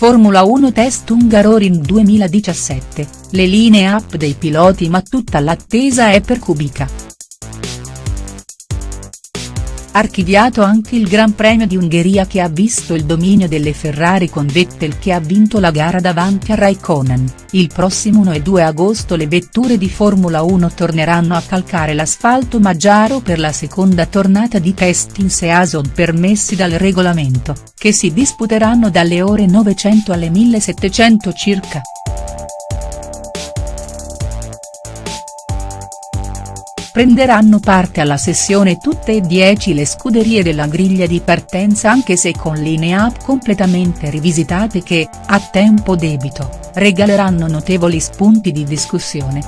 Formula 1 Test Hungaroring 2017, le linee up dei piloti ma tutta l'attesa è per Kubica. Archiviato anche il Gran Premio di Ungheria che ha visto il dominio delle Ferrari con Vettel che ha vinto la gara davanti a Raikkonen, il prossimo 1 e 2 agosto le vetture di Formula 1 torneranno a calcare l'asfalto Maggiaro per la seconda tornata di test in Season permessi dal regolamento, che si disputeranno dalle ore 900 alle 1700 circa. Prenderanno parte alla sessione tutte e dieci le scuderie della griglia di partenza anche se con linee-up completamente rivisitate che, a tempo debito, regaleranno notevoli spunti di discussione.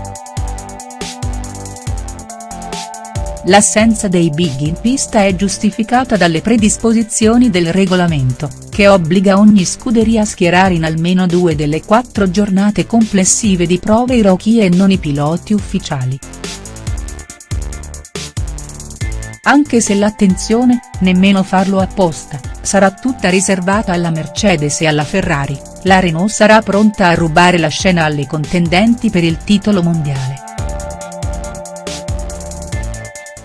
L'assenza dei big in pista è giustificata dalle predisposizioni del regolamento, che obbliga ogni scuderia a schierare in almeno due delle quattro giornate complessive di prove i rookie e non i piloti ufficiali. Anche se l'attenzione, nemmeno farlo apposta, sarà tutta riservata alla Mercedes e alla Ferrari, la Renault sarà pronta a rubare la scena alle contendenti per il titolo mondiale.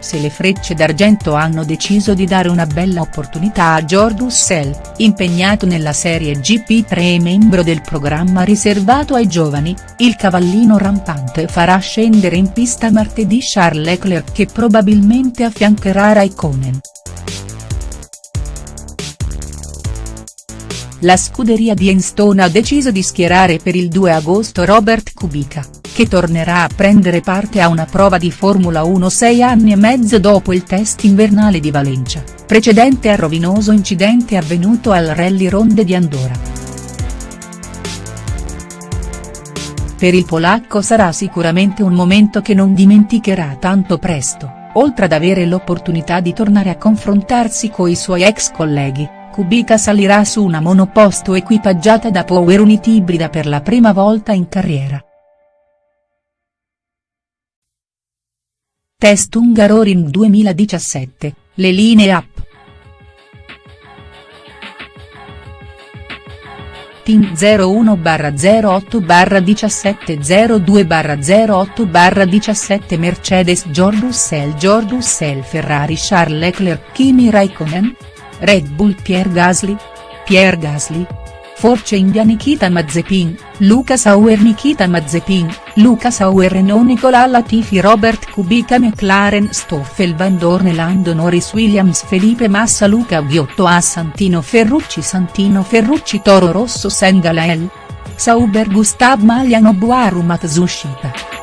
Se le frecce d'argento hanno deciso di dare una bella opportunità a George Russell, impegnato nella Serie GP3 e membro del programma riservato ai giovani, il cavallino rampante farà scendere in pista martedì Charles Leclerc che probabilmente affiancherà Raikkonen. La scuderia di Enstone ha deciso di schierare per il 2 agosto Robert Kubica che tornerà a prendere parte a una prova di Formula 1 sei anni e mezzo dopo il test invernale di Valencia, precedente al rovinoso incidente avvenuto al Rally Ronde di Andorra. Per il polacco sarà sicuramente un momento che non dimenticherà tanto presto, oltre ad avere l'opportunità di tornare a confrontarsi coi suoi ex colleghi, Kubica salirà su una monoposto equipaggiata da Power Unit ibrida per la prima volta in carriera. Test Hungaroring 2017, le linee up. Team 01-08 17 02 08 17 Mercedes George Russell George Russell Ferrari Charles Leclerc Kimi Raikkonen? Red Bull Pierre Gasly? Pierre Gasly? Force India Nikita Mazepin, Luca Sauer Nikita Mazepin, Luca Sauer Renault Nicola Latifi Robert Kubica McLaren Stoffel Van Dorn Lando Norris Williams Felipe Massa Luca Ghiotto A Santino Ferrucci Santino Ferrucci Toro Rosso Sengalael. Sauber Gustav Maliano Boaru Matsushita.